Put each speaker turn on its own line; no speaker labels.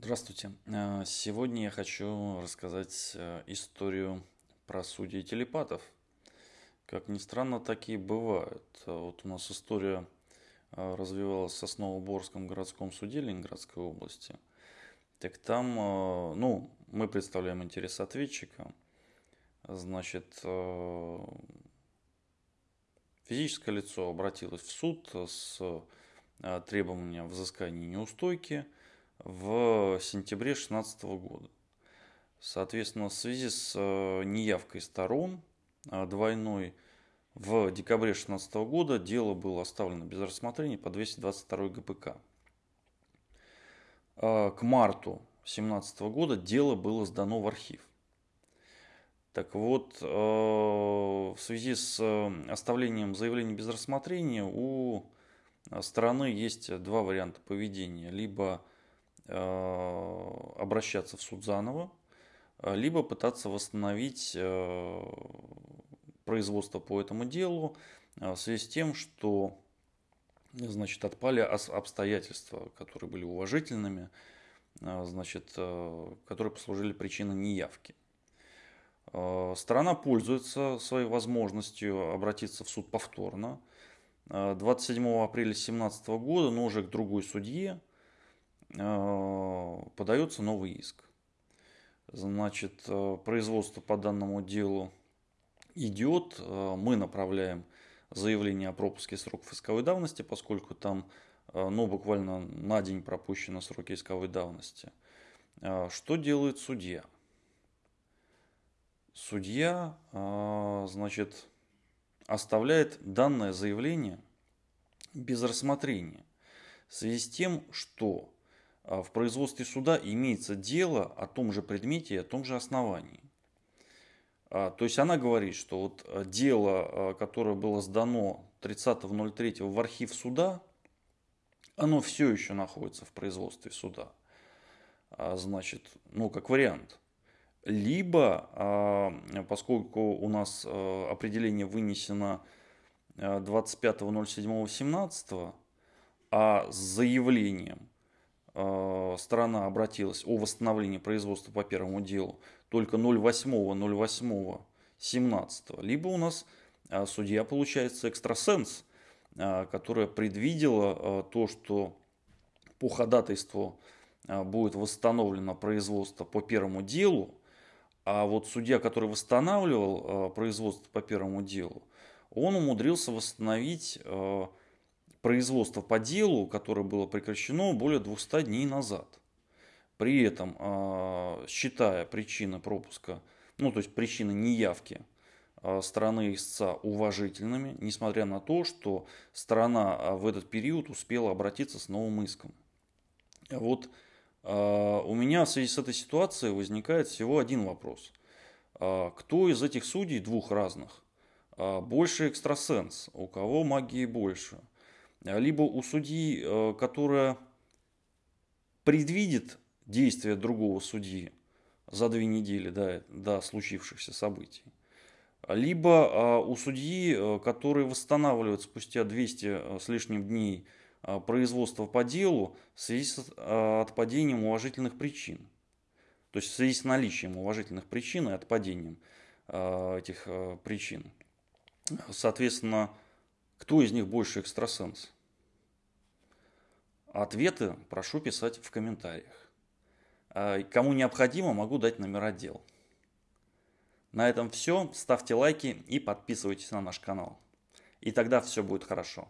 Здравствуйте. Э, сегодня я хочу рассказать э, историю про судей телепатов. Как ни странно, такие бывают. Вот у нас история э, развивалась в Сосновоборском городском суде Ленинградской области. Так там, ну, мы представляем интерес ответчика. Значит, физическое лицо обратилось в суд с требованием взыскания неустойки – в сентябре 2016 года. Соответственно, в связи с э, неявкой сторон э, двойной в декабре 2016 года дело было оставлено без рассмотрения по 222 ГПК. Э, к марту 2017 года дело было сдано в архив. Так вот, в связи с оставлением заявления без рассмотрения у стороны есть два варианта поведения. Либо обращаться в суд заново, э, либо пытаться восстановить э, производство по этому делу в связи с тем, что значит, отпали обстоятельства, которые были уважительными, значит, которые послужили причиной неявки. Сторона пользуется своей возможностью обратиться в суд повторно. 27 апреля 2017 года, но уже к другой судье, Э, подается новый иск. Значит, э, производство по данному делу идет, э, мы направляем заявление о пропуске сроков исковой давности, поскольку там ну, буквально на день пропущены сроки исковой давности. Что делает судья? Судья, значит, оставляет данное заявление без рассмотрения в связи с тем, что в производстве суда имеется дело о том же предмете и о том же основании. А, то есть она говорит, что вот а, дело, которое было сдано 30.03 в архив суда, оно все еще находится в производстве суда. Значит, ну как вариант. Либо, поскольку у нас определение вынесено 25.07.17, а с заявлением сторона обратилась о восстановлении производства по первому делу только 08.08.17, либо у нас э, судья получается экстрасенс, э, которая предвидела то, что по ходатайству будет восстановлено производство по первому делу, а вот судья, который восстанавливал производство по первому делу, он умудрился восстановить производство по делу, которое было прекращено более 200 дней назад. При этом, а, считая причины пропуска, ну то есть причины неявки а, стороны истца уважительными, несмотря на то, что сторона а, в этот период успела обратиться с новым иском. Вот у меня в связи с этой ситуацией возникает всего один вопрос. Кто из этих судей, двух разных, больше экстрасенс, у кого магии больше – либо у судьи, э, которая предвидит действия другого судьи за две недели до, до случившихся событий, либо а, у судьи, э, который восстанавливает спустя 200 э, с лишним дней производство по делу в связи с отпадением уважительных причин. То есть в связи с наличием уважительных причин и отпадением этих причин. Соответственно, кто из них больше экстрасенс? Ответы прошу писать в комментариях. А кому необходимо, могу дать номера дел. На этом все. Ставьте лайки и подписывайтесь на наш канал. И тогда все будет хорошо.